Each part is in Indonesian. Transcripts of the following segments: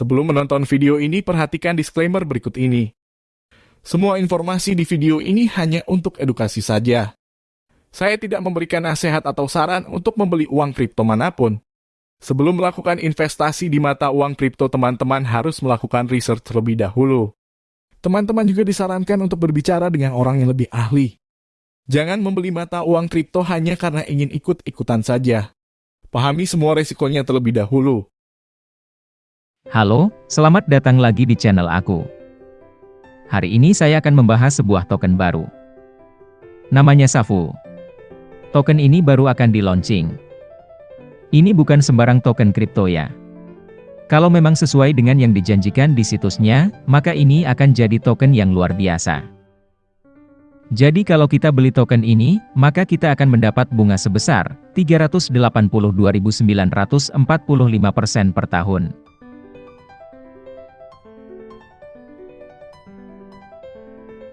Sebelum menonton video ini, perhatikan disclaimer berikut ini. Semua informasi di video ini hanya untuk edukasi saja. Saya tidak memberikan nasihat atau saran untuk membeli uang kripto mana pun. Sebelum melakukan investasi di mata uang kripto, teman-teman harus melakukan research terlebih dahulu. Teman-teman juga disarankan untuk berbicara dengan orang yang lebih ahli. Jangan membeli mata uang kripto hanya karena ingin ikut-ikutan saja. Pahami semua resikonya terlebih dahulu. Halo, selamat datang lagi di channel aku. Hari ini saya akan membahas sebuah token baru. Namanya Safu. Token ini baru akan di launching. Ini bukan sembarang token kripto ya. Kalau memang sesuai dengan yang dijanjikan di situsnya, maka ini akan jadi token yang luar biasa. Jadi kalau kita beli token ini, maka kita akan mendapat bunga sebesar 382.945% per tahun.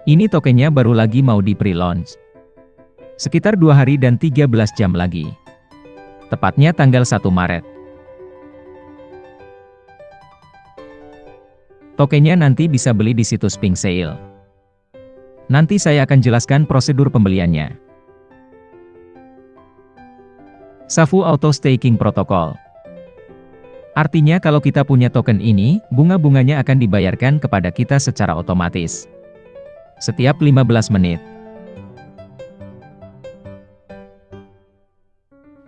Ini tokennya baru lagi mau di pre-launch. Sekitar dua hari dan 13 jam lagi. Tepatnya tanggal 1 Maret. Tokennya nanti bisa beli di situs Pink Sale. Nanti saya akan jelaskan prosedur pembeliannya. Safu Auto Staking Protocol Artinya kalau kita punya token ini, bunga-bunganya akan dibayarkan kepada kita secara otomatis setiap 15 menit.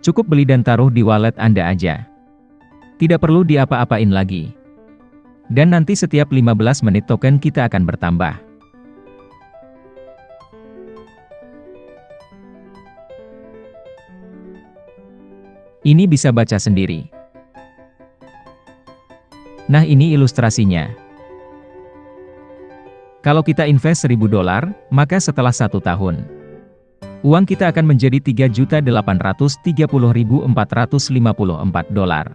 Cukup beli dan taruh di wallet Anda aja. Tidak perlu diapa-apain lagi. Dan nanti setiap 15 menit token kita akan bertambah. Ini bisa baca sendiri. Nah ini ilustrasinya. Kalau kita invest 1000 dolar, maka setelah satu tahun, uang kita akan menjadi 3.830.454 dolar.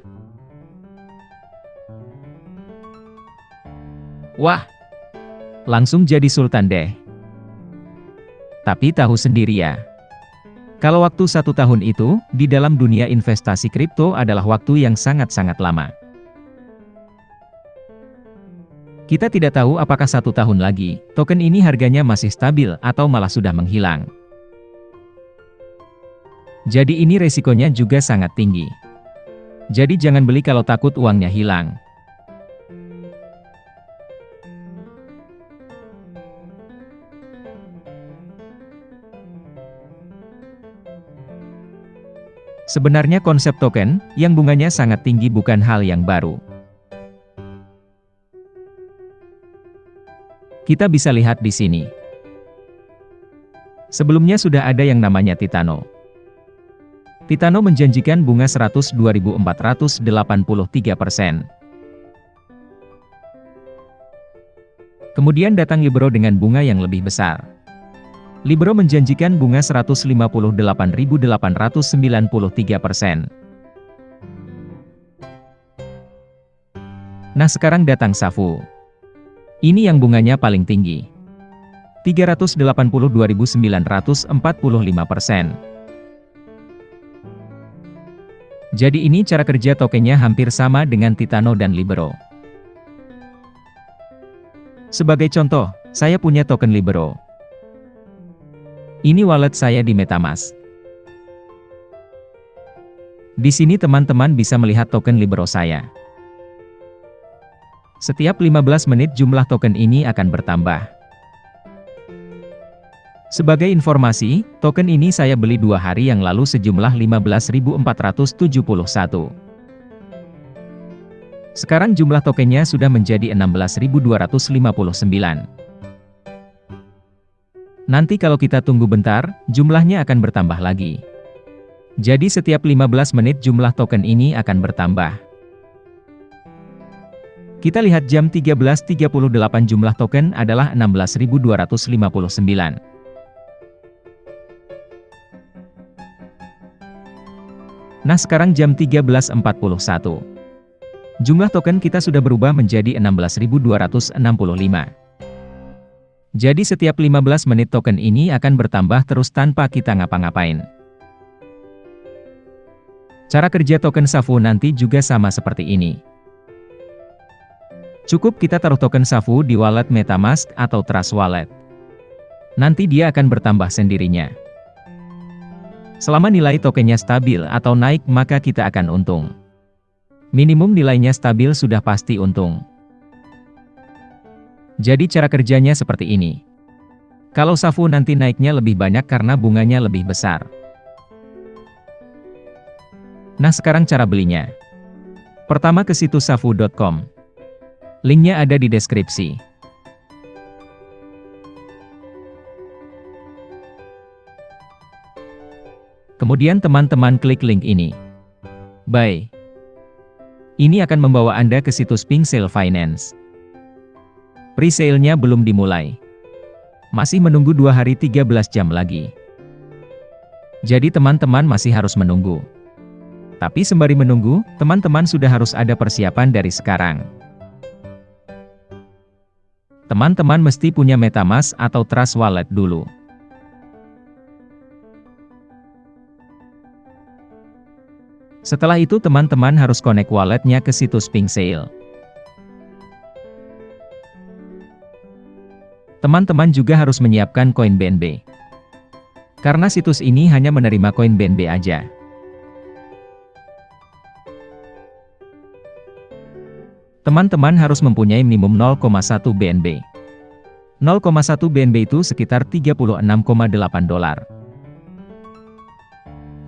Wah! Langsung jadi sultan deh. Tapi tahu sendiri ya. Kalau waktu satu tahun itu, di dalam dunia investasi kripto adalah waktu yang sangat-sangat lama. Kita tidak tahu apakah satu tahun lagi, token ini harganya masih stabil atau malah sudah menghilang. Jadi ini resikonya juga sangat tinggi. Jadi jangan beli kalau takut uangnya hilang. Sebenarnya konsep token, yang bunganya sangat tinggi bukan hal yang baru. Kita bisa lihat di sini. Sebelumnya sudah ada yang namanya Titano. Titano menjanjikan bunga 102.483 persen. Kemudian datang Libro dengan bunga yang lebih besar. Libro menjanjikan bunga 158.893 persen. Nah sekarang datang Safu. Ini yang bunganya paling tinggi. 382.945 persen. Jadi ini cara kerja tokennya hampir sama dengan Titano dan Libero. Sebagai contoh, saya punya token Libero. Ini wallet saya di Metamask. Di sini teman-teman bisa melihat token Libero saya. Setiap 15 menit jumlah token ini akan bertambah. Sebagai informasi, token ini saya beli dua hari yang lalu sejumlah 15.471. Sekarang jumlah tokennya sudah menjadi 16.259. Nanti kalau kita tunggu bentar, jumlahnya akan bertambah lagi. Jadi setiap 15 menit jumlah token ini akan bertambah. Kita lihat jam 13.38 jumlah token adalah 16.259. Nah sekarang jam 13.41. Jumlah token kita sudah berubah menjadi 16.265. Jadi setiap 15 menit token ini akan bertambah terus tanpa kita ngapa-ngapain. Cara kerja token Safu nanti juga sama seperti ini. Cukup kita taruh token Safu di wallet MetaMask atau Trust Wallet. Nanti dia akan bertambah sendirinya. Selama nilai tokennya stabil atau naik maka kita akan untung. Minimum nilainya stabil sudah pasti untung. Jadi cara kerjanya seperti ini. Kalau Safu nanti naiknya lebih banyak karena bunganya lebih besar. Nah sekarang cara belinya. Pertama ke situs safu.com. Linknya ada di deskripsi. Kemudian teman-teman klik link ini. Bye. Ini akan membawa Anda ke situs Pink Sale Finance. Presale-nya belum dimulai. Masih menunggu dua hari 13 jam lagi. Jadi teman-teman masih harus menunggu. Tapi sembari menunggu, teman-teman sudah harus ada persiapan dari sekarang. Teman-teman mesti punya Metamask atau Trust Wallet dulu. Setelah itu teman-teman harus connect walletnya ke situs Pink Sale. Teman-teman juga harus menyiapkan koin BNB. Karena situs ini hanya menerima koin BNB aja. Teman-teman harus mempunyai minimum 0,1 BNB. 0,1 BNB itu sekitar 36,8 dolar.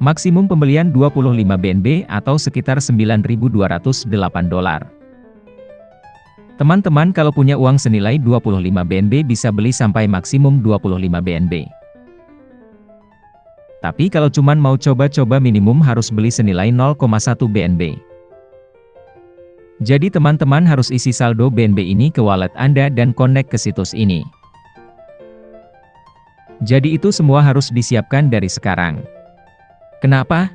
Maksimum pembelian 25 BNB atau sekitar 9.208 dolar. Teman-teman kalau punya uang senilai 25 BNB bisa beli sampai maksimum 25 BNB. Tapi kalau cuman mau coba-coba minimum harus beli senilai 0,1 BNB. Jadi teman-teman harus isi saldo BNB ini ke wallet Anda dan connect ke situs ini. Jadi itu semua harus disiapkan dari sekarang. Kenapa?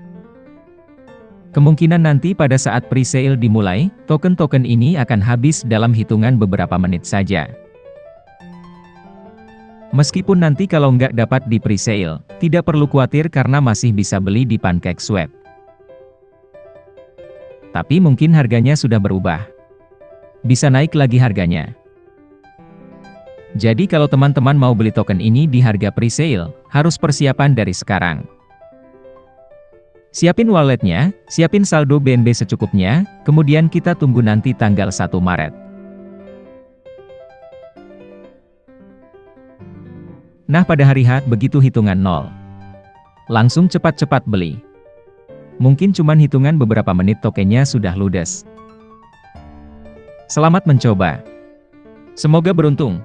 Kemungkinan nanti pada saat pre-sale dimulai, token-token ini akan habis dalam hitungan beberapa menit saja. Meskipun nanti kalau nggak dapat di pre-sale, tidak perlu khawatir karena masih bisa beli di PancakeSwap tapi mungkin harganya sudah berubah. Bisa naik lagi harganya. Jadi kalau teman-teman mau beli token ini di harga pre-sale, harus persiapan dari sekarang. Siapin walletnya, siapin saldo BNB secukupnya, kemudian kita tunggu nanti tanggal 1 Maret. Nah pada hari H begitu hitungan nol. Langsung cepat-cepat beli. Mungkin cuman hitungan beberapa menit tokennya sudah ludes. Selamat mencoba. Semoga beruntung.